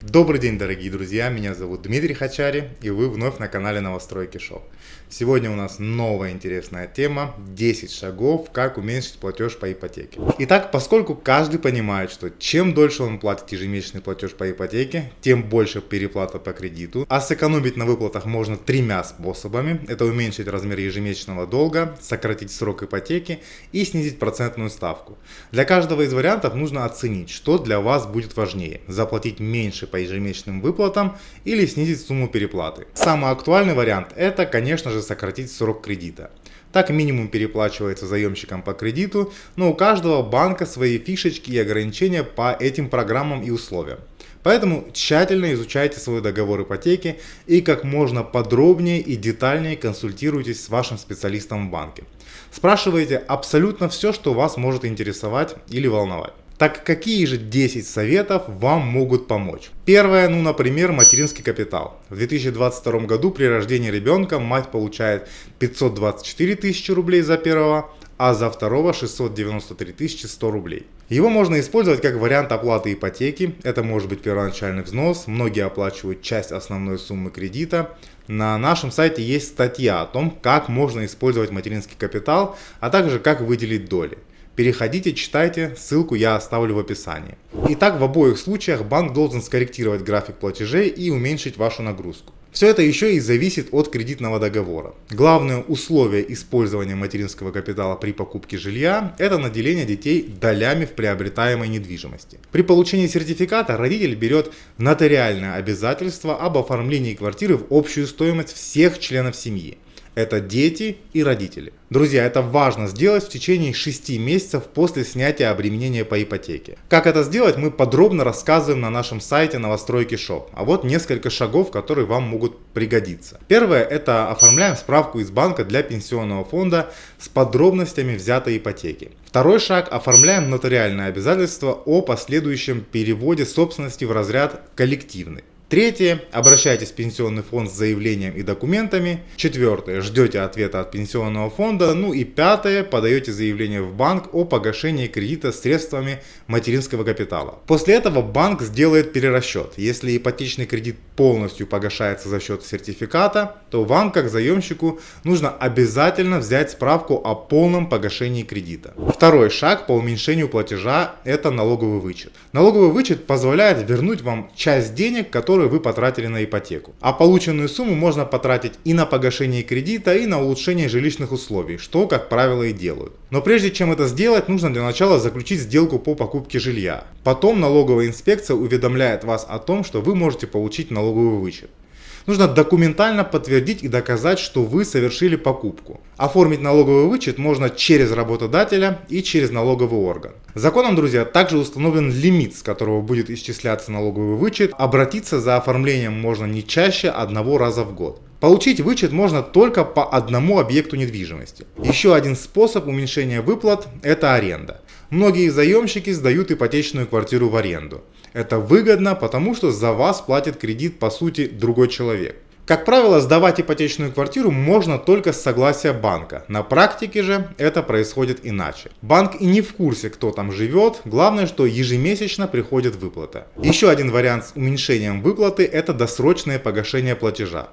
Добрый день, дорогие друзья, меня зовут Дмитрий Хачари, и вы вновь на канале Новостройки Шоу. Сегодня у нас новая интересная тема 10 шагов, как уменьшить платеж по ипотеке. Итак, поскольку каждый понимает, что чем дольше он платит ежемесячный платеж по ипотеке, тем больше переплата по кредиту, а сэкономить на выплатах можно тремя способами. Это уменьшить размер ежемесячного долга, сократить срок ипотеки и снизить процентную ставку. Для каждого из вариантов нужно оценить, что для вас будет важнее. Заплатить меньше по ежемесячным выплатам или снизить сумму переплаты. Самый актуальный вариант это, конечно же, сократить срок кредита. Так минимум переплачивается заемщикам по кредиту, но у каждого банка свои фишечки и ограничения по этим программам и условиям. Поэтому тщательно изучайте свой договор ипотеки и как можно подробнее и детальнее консультируйтесь с вашим специалистом в банке. Спрашивайте абсолютно все, что вас может интересовать или волновать. Так какие же 10 советов вам могут помочь? Первое, ну, например, материнский капитал. В 2022 году при рождении ребенка мать получает 524 тысячи рублей за первого, а за второго 693 100 рублей. Его можно использовать как вариант оплаты ипотеки, это может быть первоначальный взнос, многие оплачивают часть основной суммы кредита. На нашем сайте есть статья о том, как можно использовать материнский капитал, а также как выделить доли. Переходите, читайте, ссылку я оставлю в описании. Итак, в обоих случаях банк должен скорректировать график платежей и уменьшить вашу нагрузку. Все это еще и зависит от кредитного договора. Главное условие использования материнского капитала при покупке жилья – это наделение детей долями в приобретаемой недвижимости. При получении сертификата родитель берет нотариальное обязательство об оформлении квартиры в общую стоимость всех членов семьи. Это дети и родители. Друзья, это важно сделать в течение 6 месяцев после снятия обременения по ипотеке. Как это сделать, мы подробно рассказываем на нашем сайте новостройки шоп. А вот несколько шагов, которые вам могут пригодиться. Первое, это оформляем справку из банка для пенсионного фонда с подробностями взятой ипотеки. Второй шаг, оформляем нотариальное обязательство о последующем переводе собственности в разряд коллективный. Третье. Обращайтесь в пенсионный фонд с заявлением и документами. Четвертое. Ждете ответа от пенсионного фонда. Ну и пятое. Подаете заявление в банк о погашении кредита средствами материнского капитала. После этого банк сделает перерасчет. Если ипотечный кредит полностью погашается за счет сертификата, то вам как заемщику нужно обязательно взять справку о полном погашении кредита. Второй шаг по уменьшению платежа это налоговый вычет. Налоговый вычет позволяет вернуть вам часть денег, которые которые вы потратили на ипотеку. А полученную сумму можно потратить и на погашение кредита, и на улучшение жилищных условий, что, как правило, и делают. Но прежде чем это сделать, нужно для начала заключить сделку по покупке жилья. Потом налоговая инспекция уведомляет вас о том, что вы можете получить налоговый вычет. Нужно документально подтвердить и доказать, что вы совершили покупку. Оформить налоговый вычет можно через работодателя и через налоговый орган. Законом, друзья, также установлен лимит, с которого будет исчисляться налоговый вычет. Обратиться за оформлением можно не чаще одного раза в год. Получить вычет можно только по одному объекту недвижимости. Еще один способ уменьшения выплат – это аренда. Многие заемщики сдают ипотечную квартиру в аренду. Это выгодно, потому что за вас платит кредит по сути другой человек. Как правило, сдавать ипотечную квартиру можно только с согласия банка. На практике же это происходит иначе. Банк и не в курсе, кто там живет, главное, что ежемесячно приходит выплата. Еще один вариант с уменьшением выплаты – это досрочное погашение платежа.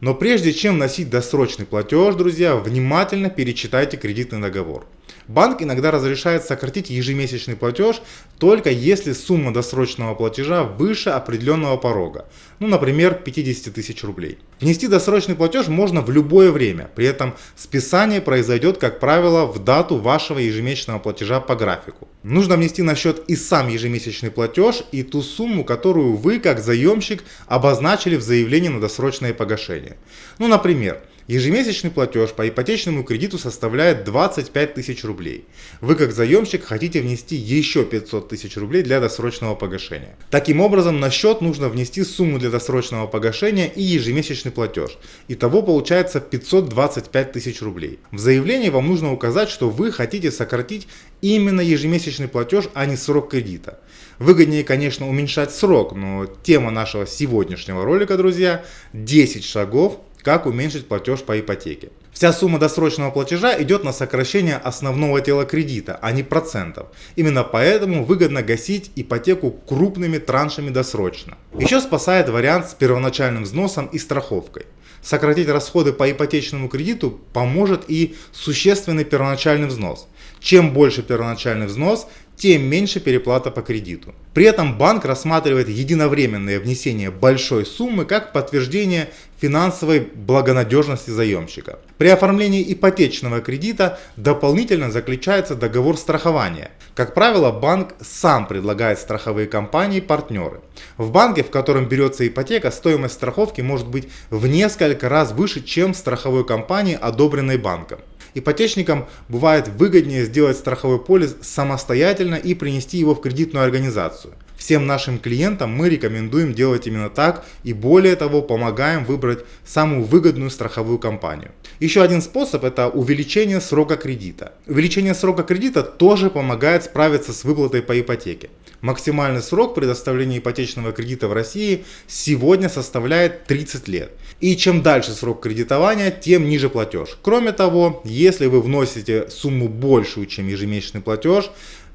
Но прежде чем вносить досрочный платеж, друзья, внимательно перечитайте кредитный договор. Банк иногда разрешает сократить ежемесячный платеж только если сумма досрочного платежа выше определенного порога, ну например 50 тысяч рублей. Внести досрочный платеж можно в любое время, при этом списание произойдет как правило в дату вашего ежемесячного платежа по графику. Нужно внести на счет и сам ежемесячный платеж и ту сумму, которую вы как заемщик обозначили в заявлении на досрочное погашение. Ну например, Ежемесячный платеж по ипотечному кредиту составляет 25 тысяч рублей. Вы как заемщик хотите внести еще 500 тысяч рублей для досрочного погашения. Таким образом на счет нужно внести сумму для досрочного погашения и ежемесячный платеж. Итого получается 525 тысяч рублей. В заявлении вам нужно указать, что вы хотите сократить именно ежемесячный платеж, а не срок кредита. Выгоднее, конечно, уменьшать срок, но тема нашего сегодняшнего ролика, друзья, 10 шагов как уменьшить платеж по ипотеке. Вся сумма досрочного платежа идет на сокращение основного тела кредита, а не процентов. Именно поэтому выгодно гасить ипотеку крупными траншами досрочно. Еще спасает вариант с первоначальным взносом и страховкой. Сократить расходы по ипотечному кредиту поможет и существенный первоначальный взнос. Чем больше первоначальный взнос, тем меньше переплата по кредиту. При этом банк рассматривает единовременное внесение большой суммы как подтверждение финансовой благонадежности заемщика. При оформлении ипотечного кредита дополнительно заключается договор страхования. Как правило, банк сам предлагает страховые компании партнеры. В банке, в котором берется ипотека, стоимость страховки может быть в несколько раз выше, чем в страховой компании, одобренной банком. Ипотечникам бывает выгоднее сделать страховой полис самостоятельно и принести его в кредитную организацию. Всем нашим клиентам мы рекомендуем делать именно так и более того помогаем выбрать самую выгодную страховую компанию. Еще один способ это увеличение срока кредита. Увеличение срока кредита тоже помогает справиться с выплатой по ипотеке. Максимальный срок предоставления ипотечного кредита в России сегодня составляет 30 лет. И чем дальше срок кредитования, тем ниже платеж. Кроме того, если вы вносите сумму большую, чем ежемесячный платеж,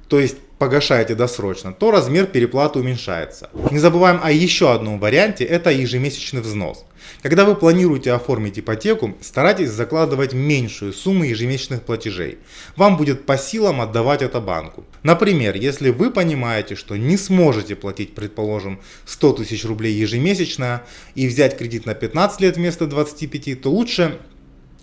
то есть погашаете досрочно, то размер переплаты уменьшается. Не забываем о еще одном варианте, это ежемесячный взнос. Когда вы планируете оформить ипотеку, старайтесь закладывать меньшую сумму ежемесячных платежей. Вам будет по силам отдавать это банку. Например, если вы понимаете, что не сможете платить, предположим, 100 тысяч рублей ежемесячно и взять кредит на 15 лет вместо 25, то лучше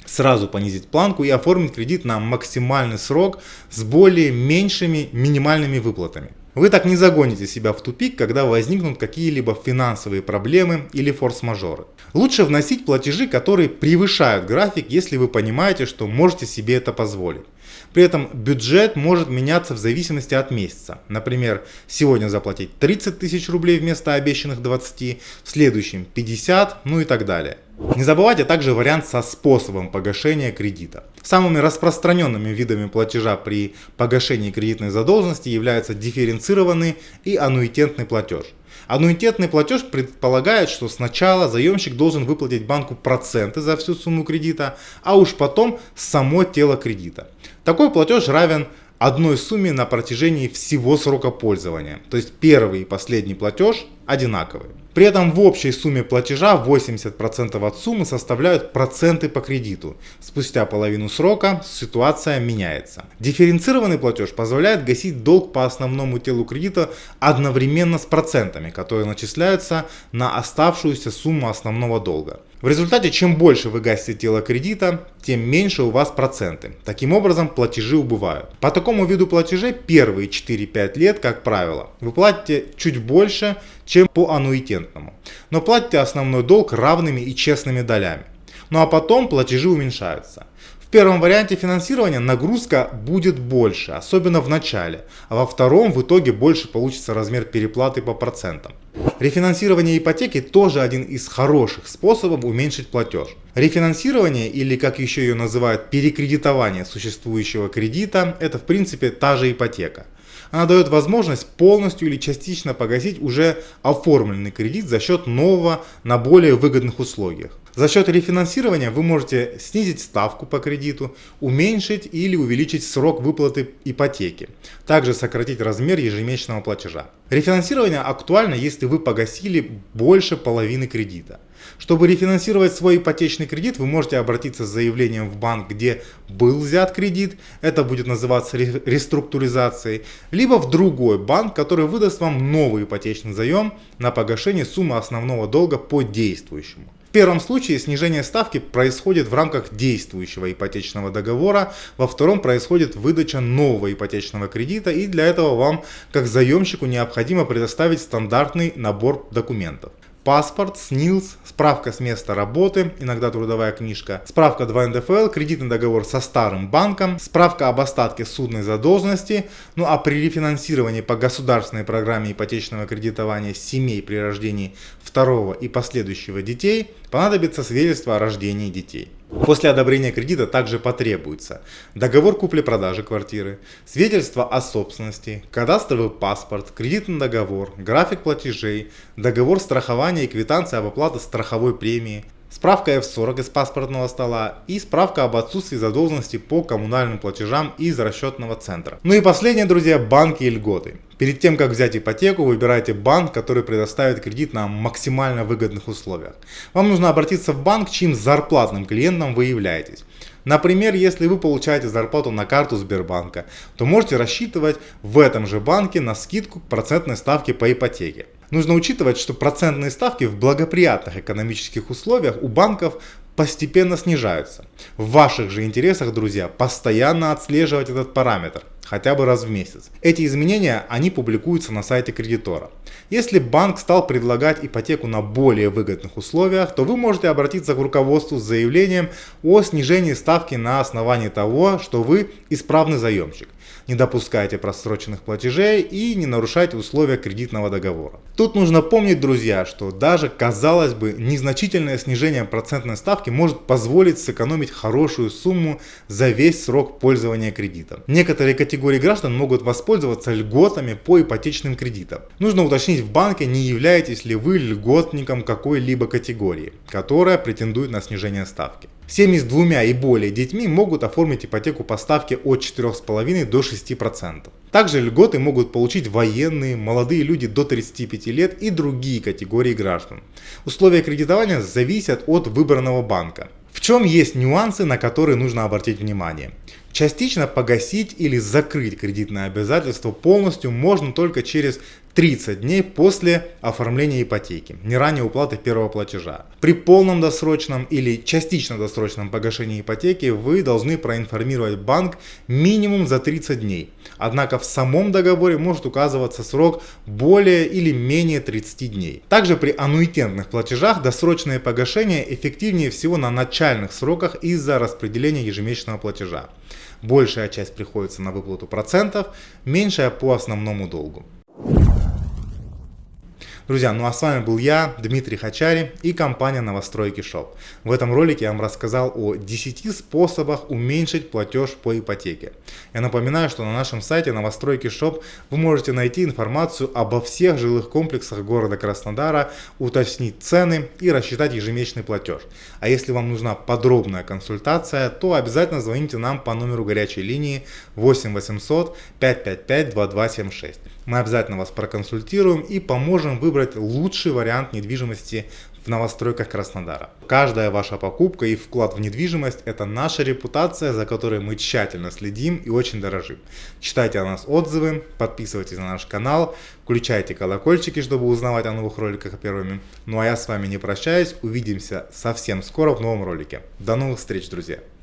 сразу понизить планку и оформить кредит на максимальный срок с более меньшими минимальными выплатами. Вы так не загоните себя в тупик, когда возникнут какие-либо финансовые проблемы или форс-мажоры. Лучше вносить платежи, которые превышают график, если вы понимаете, что можете себе это позволить. При этом бюджет может меняться в зависимости от месяца. Например, сегодня заплатить 30 тысяч рублей вместо обещанных 20, в следующем 50, ну и так далее. Не забывайте также вариант со способом погашения кредита. Самыми распространенными видами платежа при погашении кредитной задолженности являются дифференцированный и аннуитетный платеж. Аннуитетный платеж предполагает, что сначала заемщик должен выплатить банку проценты за всю сумму кредита, а уж потом само тело кредита. Такой платеж равен одной сумме на протяжении всего срока пользования. То есть первый и последний платеж одинаковые. При этом в общей сумме платежа 80% от суммы составляют проценты по кредиту. Спустя половину срока ситуация меняется. Дифференцированный платеж позволяет гасить долг по основному телу кредита одновременно с процентами, которые начисляются на оставшуюся сумму основного долга. В результате, чем больше вы гасите тело кредита, тем меньше у вас проценты. Таким образом, платежи убывают. По такому виду платежей первые 4-5 лет, как правило, вы платите чуть больше, чем по аннуитетному. Но платите основной долг равными и честными долями. Ну а потом платежи уменьшаются. В первом варианте финансирования нагрузка будет больше, особенно в начале, а во втором в итоге больше получится размер переплаты по процентам. Рефинансирование ипотеки тоже один из хороших способов уменьшить платеж. Рефинансирование или как еще ее называют перекредитование существующего кредита это в принципе та же ипотека. Она дает возможность полностью или частично погасить уже оформленный кредит за счет нового на более выгодных условиях. За счет рефинансирования вы можете снизить ставку по кредиту, уменьшить или увеличить срок выплаты ипотеки, также сократить размер ежемесячного платежа. Рефинансирование актуально, если вы погасили больше половины кредита. Чтобы рефинансировать свой ипотечный кредит, вы можете обратиться с заявлением в банк, где был взят кредит, это будет называться реструктуризацией, либо в другой банк, который выдаст вам новый ипотечный заем на погашение суммы основного долга по действующему. В первом случае снижение ставки происходит в рамках действующего ипотечного договора, во втором происходит выдача нового ипотечного кредита и для этого вам как заемщику необходимо предоставить стандартный набор документов паспорт, СНИЛС, справка с места работы, иногда трудовая книжка, справка 2 НДФЛ, кредитный договор со старым банком, справка об остатке судной задолженности, ну а при рефинансировании по государственной программе ипотечного кредитования семей при рождении второго и последующего детей понадобится свидетельство о рождении детей. После одобрения кредита также потребуется договор купли-продажи квартиры, свидетельство о собственности, кадастровый паспорт, кредитный договор, график платежей, договор страхования и квитанция об оплате страховой премии, справка F40 из паспортного стола и справка об отсутствии задолженности по коммунальным платежам из расчетного центра. Ну и последнее, друзья, банки и льготы. Перед тем, как взять ипотеку, выбирайте банк, который предоставит кредит на максимально выгодных условиях. Вам нужно обратиться в банк, чьим зарплатным клиентом вы являетесь. Например, если вы получаете зарплату на карту Сбербанка, то можете рассчитывать в этом же банке на скидку процентной ставке по ипотеке. Нужно учитывать, что процентные ставки в благоприятных экономических условиях у банков постепенно снижаются. В ваших же интересах, друзья, постоянно отслеживать этот параметр, хотя бы раз в месяц. Эти изменения, они публикуются на сайте кредитора. Если банк стал предлагать ипотеку на более выгодных условиях, то вы можете обратиться к руководству с заявлением о снижении ставки на основании того, что вы исправный заемщик не допускайте просроченных платежей и не нарушайте условия кредитного договора. Тут нужно помнить, друзья, что даже, казалось бы, незначительное снижение процентной ставки может позволить сэкономить хорошую сумму за весь срок пользования кредитом. Некоторые категории граждан могут воспользоваться льготами по ипотечным кредитам. Нужно уточнить в банке, не являетесь ли вы льготником какой-либо категории, которая претендует на снижение ставки. Семьи с двумя и более детьми могут оформить ипотеку по ставке от 4,5 до 6%. Также льготы могут получить военные, молодые люди до 35 лет и другие категории граждан. Условия кредитования зависят от выбранного банка. В чем есть нюансы, на которые нужно обратить внимание? Частично погасить или закрыть кредитное обязательство полностью можно только через 30 дней после оформления ипотеки, не ранее уплаты первого платежа. При полном досрочном или частично досрочном погашении ипотеки вы должны проинформировать банк минимум за 30 дней. Однако в самом договоре может указываться срок более или менее 30 дней. Также при аннуитетных платежах досрочное погашение эффективнее всего на начальных сроках из-за распределения ежемесячного платежа. Большая часть приходится на выплату процентов, меньшая по основному долгу. Друзья, ну а с вами был я, Дмитрий Хачари и компания Новостройки Шоп. В этом ролике я вам рассказал о 10 способах уменьшить платеж по ипотеке. Я напоминаю, что на нашем сайте Новостройки Шоп вы можете найти информацию обо всех жилых комплексах города Краснодара, уточнить цены и рассчитать ежемесячный платеж. А если вам нужна подробная консультация, то обязательно звоните нам по номеру горячей линии 8 800 555 2276. Мы обязательно вас проконсультируем и поможем выбрать лучший вариант недвижимости в новостройках Краснодара. Каждая ваша покупка и вклад в недвижимость – это наша репутация, за которой мы тщательно следим и очень дорожим. Читайте о нас отзывы, подписывайтесь на наш канал, включайте колокольчики, чтобы узнавать о новых роликах первыми. Ну а я с вами не прощаюсь, увидимся совсем скоро в новом ролике. До новых встреч, друзья!